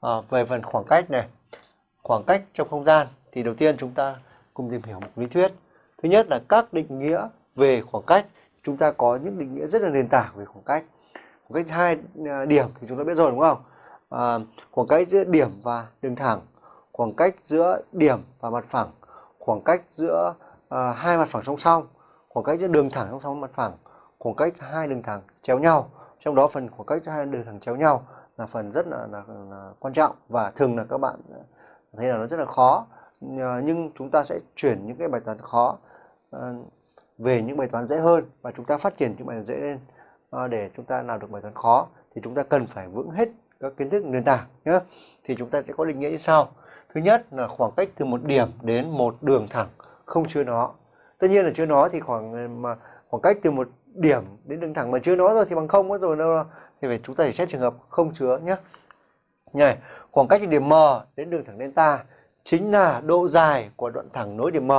à, về phần khoảng cách này khoảng cách trong không gian thì đầu tiên chúng ta cùng tìm hiểu một lý thuyết. Thứ nhất là các định nghĩa về khoảng cách. Chúng ta có những định nghĩa rất là nền tảng về khoảng cách. Khoảng cách hai à, điểm thì chúng ta biết rồi đúng không? À, khoảng cách giữa điểm và đường thẳng khoảng cách giữa điểm và mặt phẳng khoảng cách giữa à, hai mặt phẳng song song khoảng cách giữa đường thẳng song song mặt phẳng khoảng cách hai đường thẳng chéo nhau. Trong đó phần khoảng cách giữa hai đường thẳng chéo nhau là phần rất là, là, là quan trọng và thường là các bạn thấy là nó rất là khó. Nhưng chúng ta sẽ chuyển những cái bài toán khó ờ, về những bài toán dễ hơn và chúng ta phát triển những bài toán dễ lên ờ, để chúng ta làm được bài toán khó thì chúng ta cần phải vững hết các kiến thức nền tảng nhé thì chúng ta sẽ có định nghĩa như sau. Thứ nhất là khoảng cách từ một điểm đến một đường thẳng không chứa nó. Tất nhiên là chứa nó thì khoảng ờ, mà khoảng cách từ một điểm đến đường thẳng mà chứa nó rồi thì bằng không mất rồi đâu. Thì phải chúng ta phải xét trường hợp không chứa nhé này khoảng cách từ điểm M đến đường thẳng delta chính là độ dài của đoạn thẳng nối điểm M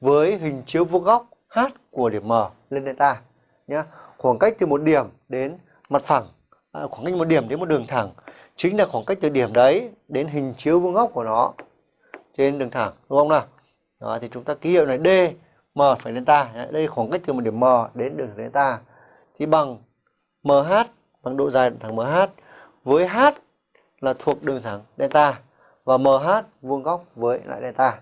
với hình chiếu vuông góc H của điểm M lên delta nhé khoảng cách từ một điểm đến mặt phẳng à, khoảng cách một điểm đến một đường thẳng chính là khoảng cách từ điểm đấy đến hình chiếu vuông góc của nó trên đường thẳng đúng không nào? Đó, thì chúng ta ký hiệu này D M phải delta đây khoảng cách từ một điểm M đến đường delta thì bằng MH bằng độ dài đường thẳng MH với H là thuộc đường thẳng delta và MH vuông góc với lại delta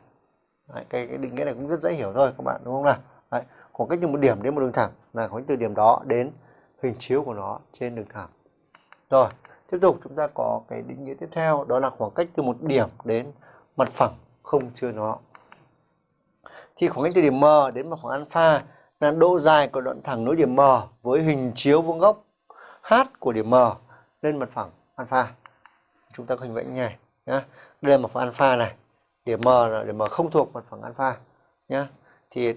Đấy, cái, cái định nghĩa này cũng rất dễ hiểu thôi các bạn đúng không nào? Đấy, khoảng cách từ một điểm đến một đường thẳng là khoảng cách từ điểm đó đến hình chiếu của nó trên đường thẳng. Rồi tiếp tục chúng ta có cái định nghĩa tiếp theo đó là khoảng cách từ một điểm đến mặt phẳng không chứa nó thì khoảng cách từ điểm M đến mặt phẳng alpha, là độ dài của đoạn thẳng nối điểm M với hình chiếu vuông góc H của điểm M lên mặt phẳng alpha. Chúng ta có hình vẽ như này, nhá. Đây là mặt phẳng alpha này. Điểm M là điểm M không thuộc mặt phẳng alpha, nhá. Thì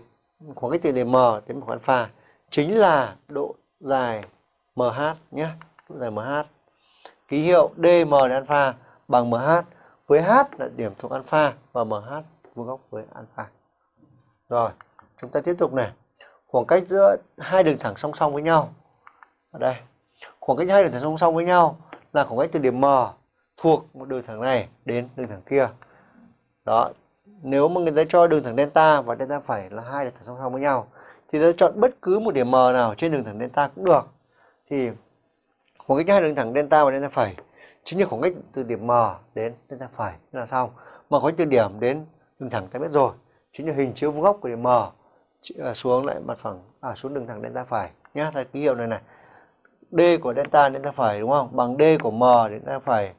khoảng cách từ điểm M đến mặt phẳng alpha chính là độ dài MH nhé độ dài MH ký hiệu DM đến alpha bằng MH với H là điểm thuộc alpha và MH vuông góc với alpha rồi, chúng ta tiếp tục này. Khoảng cách giữa hai đường thẳng song song với nhau. Ở đây. Khoảng cách hai đường thẳng song song với nhau là khoảng cách từ điểm M thuộc một đường thẳng này đến đường thẳng kia. Đó. Nếu mà người ta cho đường thẳng delta và delta phẩy là hai đường thẳng song song với nhau, thì ta chọn bất cứ một điểm M nào trên đường thẳng delta cũng được. Thì khoảng cách hai đường thẳng delta và delta phẩy chính là khoảng cách từ điểm M đến delta phẩy. Là xong. Mà khoảng cách từ điểm đến đường thẳng ta biết rồi chính là hình chiếu vuông góc của điểm M à, xuống lại mặt phẳng à xuống đường thẳng delta phải. Nhá, thay ký hiệu này này. D của delta delta phải đúng không? Bằng D của M delta phải.